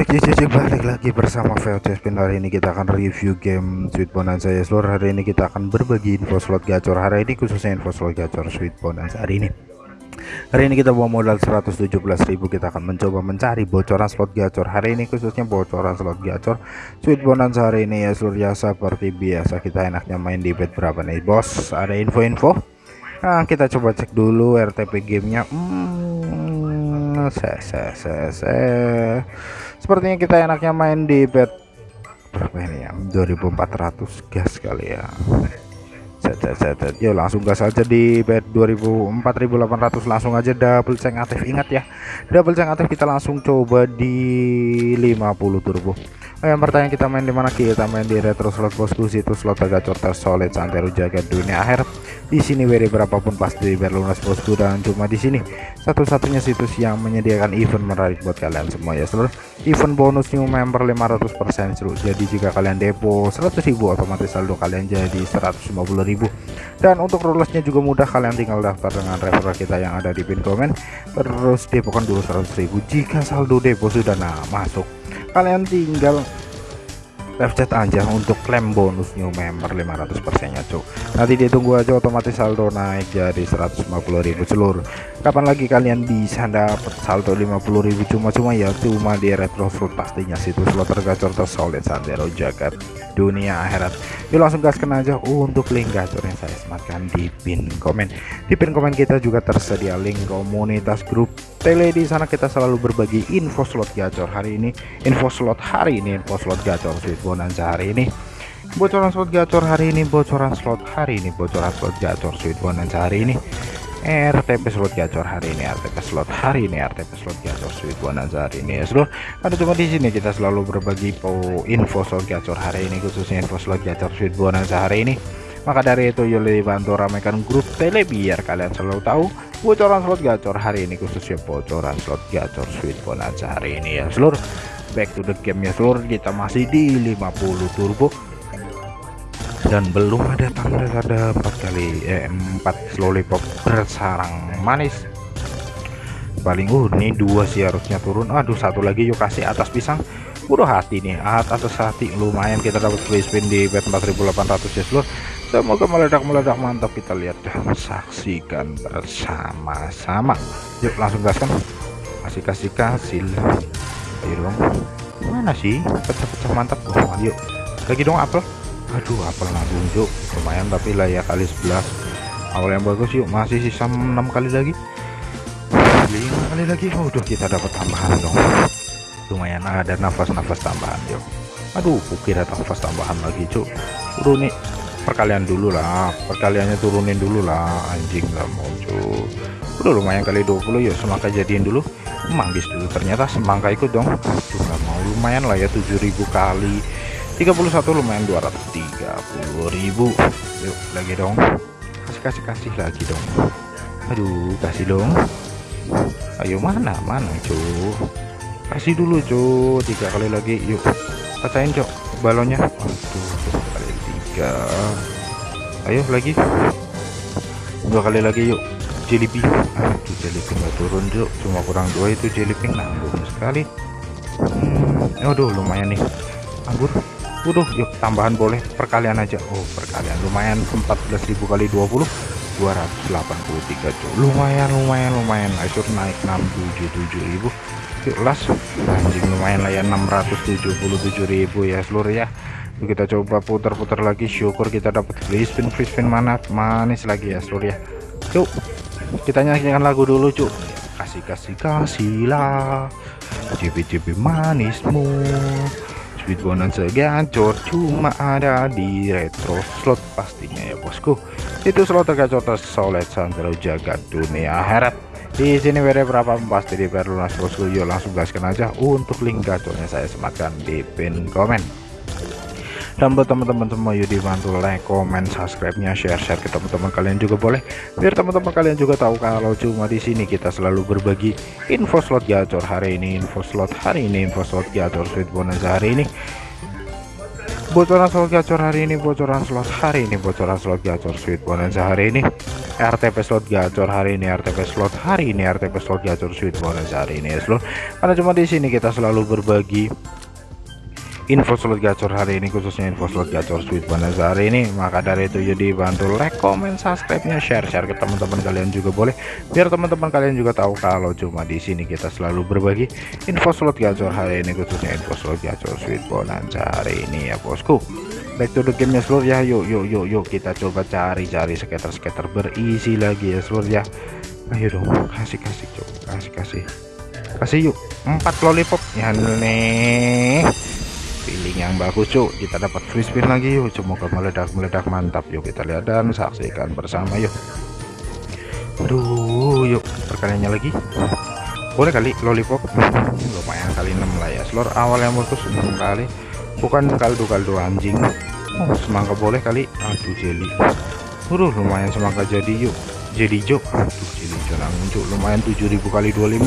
cek cek cek balik lagi bersama VOC Spin hari ini kita akan review game Sweet Bonanza ya seluruh hari ini kita akan berbagi info slot gacor. Hari ini khususnya info slot gacor Sweet Bonanza hari ini. Hari ini kita bawa modal 117.000 kita akan mencoba mencari bocoran slot gacor. Hari ini khususnya bocoran slot gacor Sweet Bonanza hari ini ya seluruh ya seperti biasa kita enaknya main di bet berapa nih bos? Ada info-info? Nah kita coba cek dulu RTP gamenya. Hmm, se, se, se, se sepertinya kita enaknya main di bed berapa ini ya? 2400 gas kali ya Yo langsung gas aja di bed 2000 4800 langsung aja double check aktif. Ingat ya double check aktif kita langsung coba di 50 turbo. Oh, yang pertanyaan kita main di mana? Kita main di retro slot bosku situ slot gacor tersolid santero jaga dunia akhir. Di sini WD berapapun pasti berlunas bosku dan cuma di sini. Satu-satunya situs yang menyediakan event menarik buat kalian semua ya seluruh. Event bonus new member 500% seluruh jadi jika kalian depo 100.000 otomatis saldo kalian jadi 150.000 dan untuk rulesnya juga mudah kalian tinggal daftar dengan referral kita yang ada di pin komen. Terus depokan dulu 100.000 jika saldo depo sudah nah masuk. Kalian tinggal chat aja untuk klaim bonus new member 500% nya cuk. Nanti ditunggu aja otomatis saldo naik jadi 150.000 seluruh kapan lagi kalian bisa dapat saldo 50.000 cuma-cuma ya cuma di retro slot pastinya situs slot tergacor tersolid sandero jagat dunia akhirat. Yuk langsung gaskan aja untuk link gacor yang saya sematkan di pin komen. Di pin komen kita juga tersedia link komunitas grup tele. Di sana kita selalu berbagi info slot gacor hari ini. Info slot hari ini info slot gacor sweet bonanza hari ini. Bocoran slot gacor hari ini bocoran slot hari ini bocoran slot gacor sweet bonanza hari ini RTP slot gacor hari ini RTP slot hari ini RTP slot gacor sweet bonanza hari ini. Ya seluruh ada cuma di sini kita selalu berbagi info slot gacor hari ini khususnya info slot gacor sweet bonanza hari ini. Maka dari itu yuk bantu ramaikan grup tele biar kalian selalu tahu bocoran slot gacor hari ini khususnya bocoran slot gacor sweet bonanza hari ini. Ya seluruh back to the game ya seluruh kita masih di 50 turbo dan belum ada tanda ada empat kali eh, empat lollipop bersarang manis. Paling uh ini dua sih harusnya turun. Aduh satu lagi yuk kasih atas pisang. Udah hati nih atas hati. Lumayan kita dapat free spin di bet 4800 ya seluruh semoga meledak-meledak mantap. Kita lihat dan saksikan bersama-sama. Yuk langsung gaskan. Kasih kasih kasih. Ayo dong. Mana sih? Pecah-pecah mantap. Oh, yuk. Lagi dong apel aduh apel nabung yuk lumayan tapi lah ya kali 11 awal yang bagus yuk masih sisa 6 kali lagi. 5 kali lagi. Oh, udah kita dapat tambahan dong. Lumayan ada nafas-nafas tambahan yuk aduh kukira nafas tambahan lagi cuk. Udah nih. Perkalian dulu lah. Perkaliannya turunin dulu lah. Anjing nggak mau cuk. Udah lumayan kali 20 yuk. Semangka jadiin dulu. Manggis dulu. Ternyata semangka ikut dong. Aduh nggak mau. Lumayan lah ya 7000 kali 31 lumayan 230.000 yuk lagi dong. Kasih kasih kasih lagi dong. Aduh kasih dong. Ayo mana mana cuy kasih dulu cuy tiga kali lagi yuk. Pecahin cok balonnya. Aduh kali tiga. Ayo lagi. Dua kali lagi yuk. Jellyping aduh jellyping nggak turun cok cuma kurang dua itu jellyping nanggung sekali. Hmm, aduh lumayan nih. Anggur Waduh, yuk tambahan boleh perkalian aja. Oh, perkalian lumayan 14.000 kali 20 283 cuy. Lumayan, lumayan, lumayan. Asyur naik 677.000. Yuk las. Anjing lumayan lah ya 677.000 ya seluruh ya. Kita coba putar-putar lagi. Syukur kita dapat free spin, free spin mana manis lagi ya seluruh ya. Yuk. Kita nyanyikan lagu dulu, cuy. Kasih kasih kasih lah. Cipi-cipi manismu Sweet bonanza cuma ada di retro slot pastinya ya bosku. Itu slot tergacor tersolid santero jagat dunia akhirat. Di sini beda berapa pasti di lunas bosku? Yuk langsung gaskan aja untuk link gacornya saya sematkan di pin komen dan buat teman-teman semua yuk dibantu like comment subscribe nya share share ke teman-teman kalian juga boleh. Biar teman-teman kalian juga tahu kalau cuma di sini kita selalu berbagi info slot gacor hari ini info slot hari ini info slot gacor sweet bonus hari ini. Bocoran slot gacor hari ini bocoran slot hari ini bocoran slot gacor sweet bonus hari ini. RTP slot gacor hari ini RTP slot hari ini RTP slot gacor sweet bonus hari ini ya seluruh. Karena cuma di sini kita selalu berbagi info slot gacor hari ini khususnya info slot gacor sweet bonus hari ini maka dari itu jadi bantu like comment subscribe nya share share ke teman-teman kalian juga boleh. Biar teman-teman kalian juga tahu kalau cuma di sini kita selalu berbagi info slot gacor hari ini khususnya info slot gacor sweet bonus hari ini ya bosku. Back to the game ya seluruh ya. Yuk yuk yuk yuk kita coba cari-cari skater-skater berisi lagi ya seluruh ya. Ayo dong kasih kasih coba. Kasih kasih. Kasih yuk. Empat lollipop. Ya nih feeling yang bagus cuk kita dapat free spin lagi yuk semoga meledak-meledak mantap yuk kita lihat dan saksikan bersama yuk aduh yuk perkaliannya lagi boleh kali lollipop lumayan kali 6 lah ya seluruh awal yang bagus 6 kali bukan kaldu-kaldu anjing oh, semangka boleh kali aduh jelly Udah lumayan semangka jadi yuk jadi jok aduh jangan muncul lumayan 7000 kali 25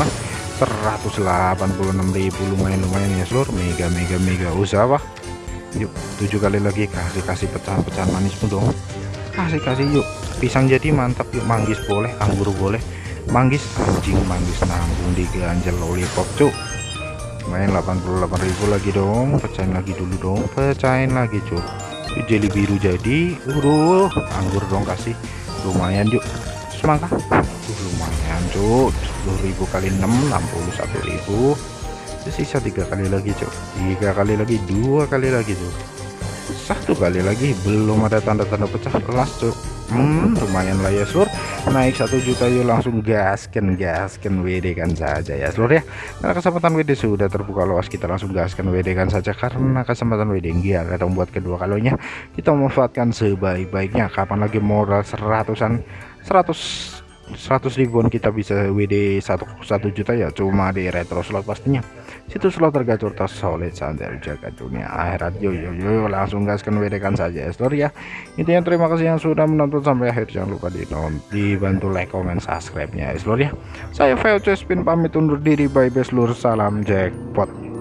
186.000 lumayan lumayan ya seluruh mega mega mega. Usaha wah yuk tujuh kali lagi kasih kasih pecahan-pecahan manis pun dong kasih kasih yuk. Pisang jadi mantap yuk. Manggis boleh anggur boleh. Manggis anjing manggis nanggung di ganjel lollipop cuk. Main 88.000 lagi dong. Pecahin lagi dulu dong. Pecahin lagi cuk. Jelly biru jadi. Uruh anggur dong kasih. Lumayan yuk semangka? Uh, lumayan cuk. 10.000 kali 6 61.000 sisa tiga kali lagi cok tiga kali lagi dua kali lagi tuh satu kali lagi belum ada tanda-tanda pecah kelas cok hmm lumayan lah ya seluruh naik satu juta yuk langsung gaskan gaskan WD kan saja ya seluruh ya. Karena kesempatan WD sudah terbuka luas kita langsung gaskan WD kan saja. Karena kesempatan WD enggak ada membuat kedua kalinya. Kita memanfaatkan sebaik-baiknya. Kapan lagi modal seratusan 100 100 ribuan kita bisa WD 1, 1 juta ya cuma di retro slot pastinya. Situ slot tergacor tas solid santai jaga dunia akhirat. Yo yo yo langsung gaskan WD kan saja story ya. Intinya terima kasih yang sudah menonton sampai akhir. Jangan lupa di dibantu like comment subscribe nya ya ya. Saya VOC Spin pamit undur diri. Bye bye seluruh salam jackpot